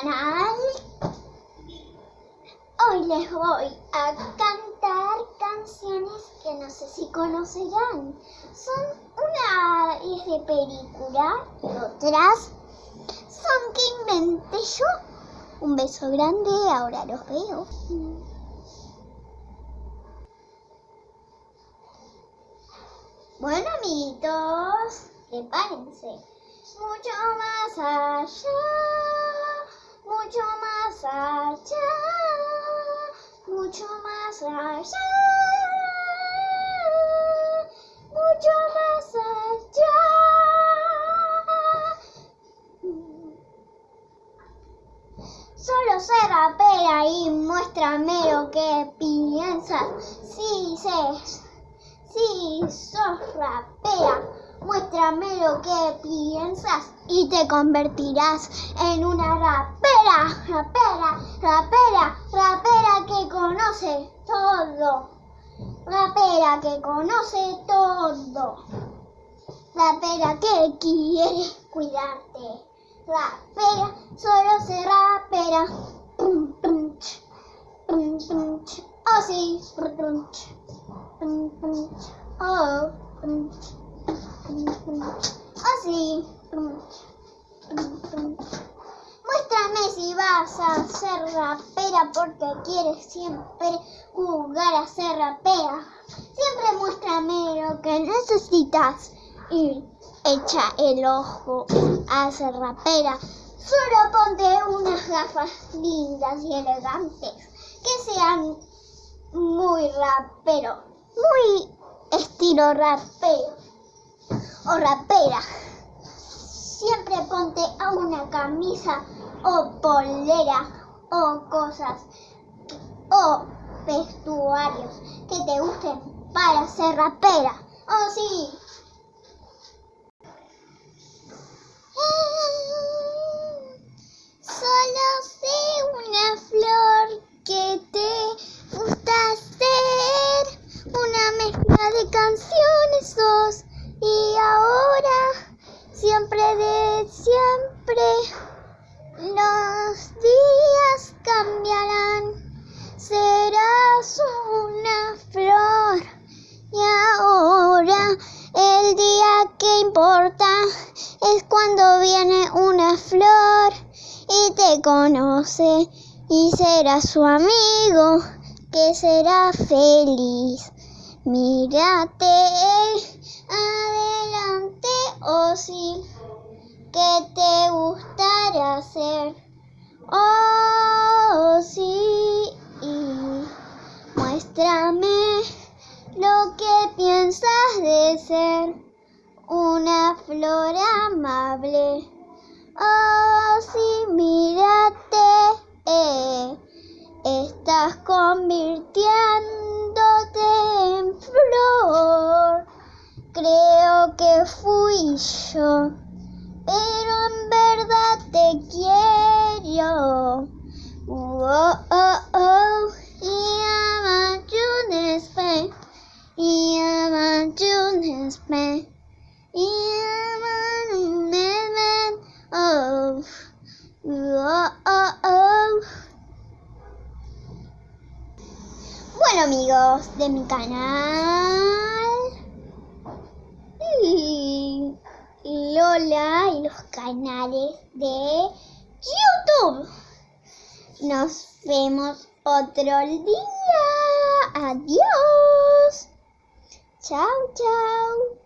canal. Hoy les voy a cantar canciones que no sé si conocerán. Son una es de película y otras son que inventé yo. Un beso grande, ahora los veo. Bueno, amiguitos, prepárense. Mucho más allá, mucho más allá, mucho más allá, mucho más allá. Solo se rapea y muéstrame lo que piensas. Si se si sos rapera, muéstrame lo que piensas y te convertirás en una rapera, rapera, rapera, rapera que conoce todo. Rapera que conoce todo. Rapera que quiere cuidarte. Rapera, solo se rapera. Oh sí. Así. Muéstrame si vas a ser rapera porque quieres siempre jugar a ser rapera. Siempre muéstrame lo que necesitas y echa el ojo a ser rapera. Solo ponte unas gafas lindas y elegantes que sean muy rapero, muy estilo rapero o rapera. Camisa o polera o cosas o vestuarios que te gusten para ser rapera. Oh sí. Solo sé una flor que te gusta hacer una mezcla de canciones sos los días cambiarán. Serás una flor. Y ahora el día que importa es cuando viene una flor y te conoce y será su amigo que será feliz. Mírate adelante, oh sí, que te gustaría hacer. Oh sí, muéstrame lo que piensas de ser una flor amable. Oh sí, Oh, oh, oh. Bueno amigos de mi canal y Lola y los canales de YouTube. Nos vemos otro día. Adiós. 悄悄